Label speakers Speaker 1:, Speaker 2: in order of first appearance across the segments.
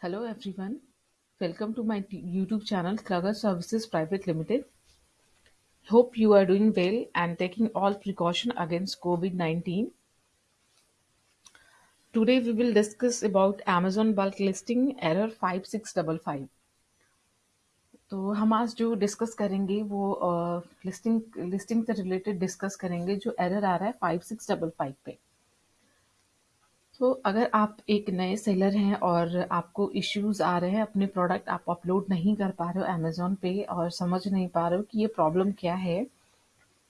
Speaker 1: Hello everyone welcome to my YouTube channel Kruger services private limited hope you are doing well and taking all precaution against covid nineteen today we will discuss about Amazon bulk listing error five six double five तो हम आज जो discuss करेंगे, वो listing listing से related discuss करेंगे, जो error आ रहा है फाइव सिक्स डबल फाइव पे। तो अगर आप एक नए सेलर हैं और आपको इश्यूज़ आ रहे हैं, अपने प्रोडक्ट आप अपलोड नहीं कर पा रहे हो अमेजोन पे और समझ नहीं पा रहे हो कि ये प्रॉब्लम क्या है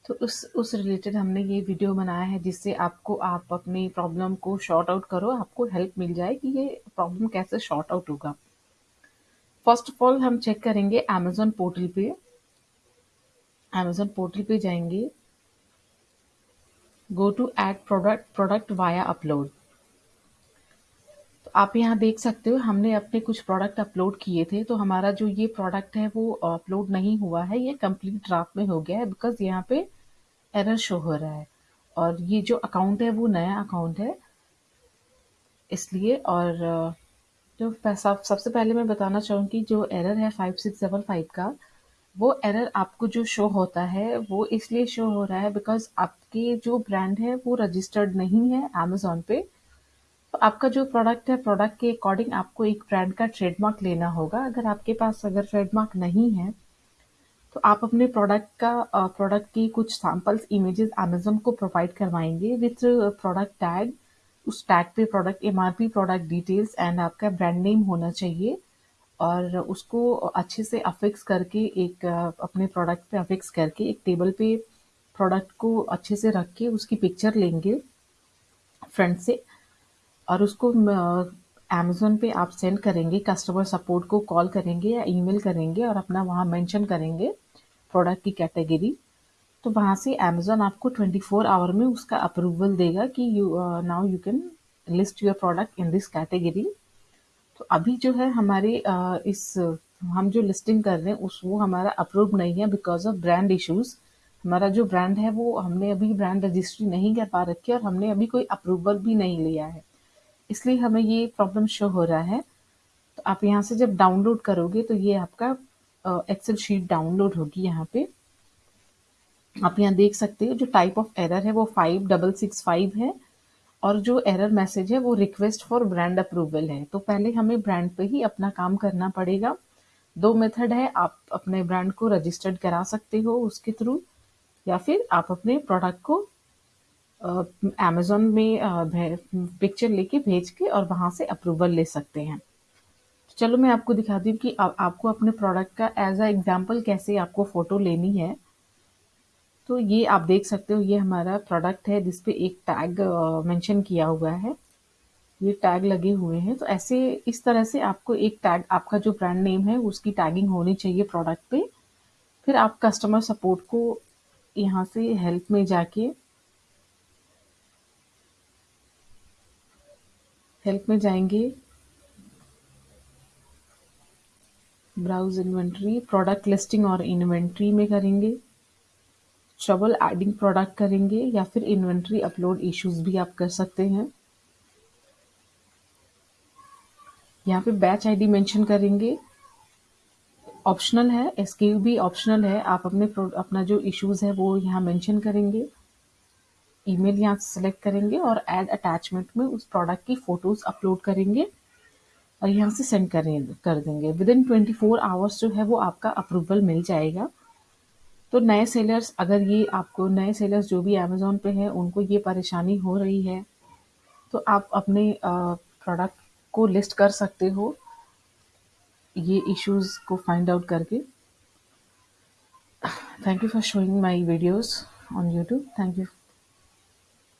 Speaker 1: तो उस उस रिलेटेड हमने ये वीडियो बनाया है जिससे आपको आप अपनी प्रॉब्लम को शॉर्ट आउट करो, आपको हेल्प मिल जाए कि ये प्रॉब्लम कैसे शॉर्ट आउट होगा। फ़र्स्ट ऑफ़ ऑल हम चेक करेंगे अमेजोन पोर्टल पे। अमेजोन पोर्टल पे जाएँगे। Go to add product product via upload आप यहाँ देख सकते हो, हमने अपने कुछ प्रोडक्ट अपलोड किए थे तो हमारा जो ये प्रोडक्ट है, वो अपलोड नहीं हुआ है, ये कंप्लीट ड्राफ्ट में हो गया है बिकॉज़ यहाँ पे एरर शो हो रहा है। और ये जो अकाउंट है, वो नया अकाउंट है, इसलिए, और, जो पैसा, सबसे पहले मैं बताना चाहूँगी, जो एरर है फाइव सिक्स डबल फाइव का, वो एरर आपको जो शो होता है, वो इसलिए शो हो रहा है बिकॉज़ आपके जो ब्रांड है, वो रजिस्टर्ड नहीं है अमेजोन पे। तो आपका जो प्रोडक्ट है प्रोडक्ट के अकॉर्डिंग आपको एक ब्रांड का ट्रेडमार्क लेना होगा। अगर आपके पास अगर ट्रेडमार्क नहीं है तो आप अपने प्रोडक्ट का प्रोडक्ट की कुछ सैम्पल्स इमेजेस अमेजोन को प्रोवाइड करवाएँगे विथ प्रोडक्ट टैग उस टैग पे product MRP product details and आपका ब्रांड नेम होना चाहिए। और उसको अच्छे से अफिक्स करके एक अपने प्रोडक्ट पे अफिक्स करके एक टेबल पे प्रोडक्ट को अच्छे से रख के उसकी पिक्चर लेंगे फ्रंट से। और उसको अमेजोन पे आप सेंड करेंगे कस्टमर सपोर्ट को कॉल करेंगे या ईमेल करेंगे और अपना वहाँ मेंशन करेंगे प्रोडक्ट की कैटेगरी तो वहाँ से अमेजोन आपको 24 आवर में उसका अप्रूवल देगा कि you now you can list your product in this category तो अभी जो है हमारे uh, इस हम जो लिस्टिंग कर रहे हैं उस वो हमारा अप्रूव नहीं है बिकॉज़ ऑफ़ ब्रांड इश्यूज़ हमारा जो ब्रांड है वो हमने अभी ब्रांड रजिस्ट्री नहीं कर पा रखी है और हमने अभी कोई अप्रूवल भी नहीं लिया है। इसलिए हमें ये प्रॉब्लम शो हो रहा है। तो आप यहाँ से जब डाउनलोड करोगे तो ये आपका एक्सेल शीट डाउनलोड होगी यहाँ पे। आप यहाँ देख सकते हो, जो टाइप ऑफ़ एरर है वो फाइव डबल सिक्स फाइव है और जो एरर मैसेज है वो रिक्वेस्ट फॉर ब्रांड अप्रूवल है। तो पहले हमें ब्रांड पे ही अपना काम करना पड़ेगा। दो मेथड है, आप अपने ब्रांड को रजिस्टर्ड करा सकते हो उसके थ्रू या फिर आप अपने प्रोडक्ट को अमेजोन में पिक्चर लेके भेज के और वहाँ से अप्रूवल ले सकते हैं। चलो मैं आपको दिखा दी कि आ, आपको अपने प्रोडक्ट का एज अ एग्ज़ाम्पल कैसे आपको फ़ोटो लेनी है। तो ये आप देख सकते हो ये हमारा प्रोडक्ट है जिसपे एक टैग मेंशन किया हुआ है। ये टैग लगे हुए हैं। तो ऐसे इस तरह से आपको एक टैग आपका जो ब्रांड नेम है उसकी टैगिंग होनी चाहिए प्रोडक्ट पे। फिर आप कस्टमर सपोर्ट को यहाँ से हेल्प में जाके हेल्प में जाएँगे। ब्राउज इन्वेंट्री प्रोडक्ट लिस्टिंग और इन्वेंट्री में करेंगे। ट्रबल एडिंग प्रोडक्ट करेंगे या फिर इन्वेंट्री अपलोड इश्यूज़ भी आप कर सकते हैं। यहाँ पे बैच आईडी मेंशन करेंगे। ऑप्शनल है एसक्यू भी ऑप्शनल है। आप अपने अपना जो इश्यूज़ है वो यहाँ मेंशन करेंगे। ईमेल यहाँ से सेलेक्ट करेंगे और ऐड अटैचमेंट में उस प्रोडक्ट की फ़ोटोज़ अपलोड करेंगे और यहाँ से सेंड करें, कर देंगे। Within twenty four hours जो है वो आपका अप्रूवल मिल जाएगा। तो नए सेलर्स अगर ये आपको, नए सेलर्स जो भी अमेजोन पे हैं, उनको ये परेशानी हो रही है तो आप अपने प्रोडक्ट को लिस्ट कर सकते हो, ये इश्यूज़ को फाइंड आउट करके। Thank you for showing my videos on YouTube thank you